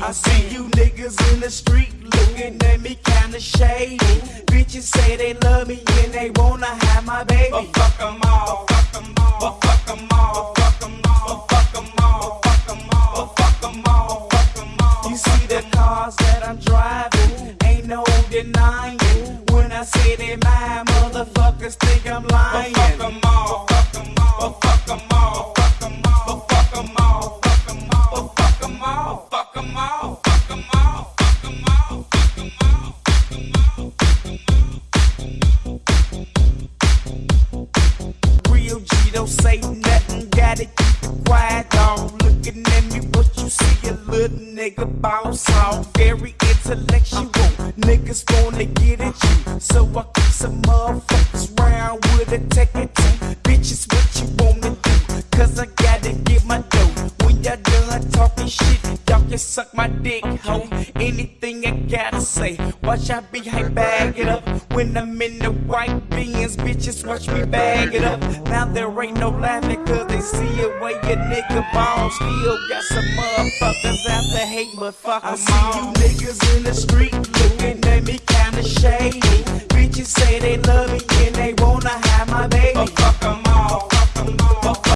I see you niggas in the street looking at me kinda shady. Bitches say they love me and they wanna have my baby. But fuck 'em all, fuck 'em all, but fuck 'em all, fuck 'em all, fuck 'em all, fuck 'em all, fuck 'em all, fuck 'em all. You see the cars that I'm driving, ain't no denying. When I say they mine, motherfuckers think I'm lying. But fuck 'em all, fuck 'em all, fuck 'em all, say nothing, gotta keep it quiet, dog. Looking at me, what you see, a little nigga bounce off. Very intellectual, niggas wanna get at you. So I keep some motherfuckers round with a to. Bitches, what you wanna do? suck my dick, hoe. Anything I gotta say, watch I be hype, bag it up. When I'm in the white beans, bitches watch me bag it up. Now there ain't no laughing, cause they see it way your nigga balls. Still got some motherfuckers out there hate, but fuck I see all. you niggas in the street looking at me kinda shady. Bitches say they love me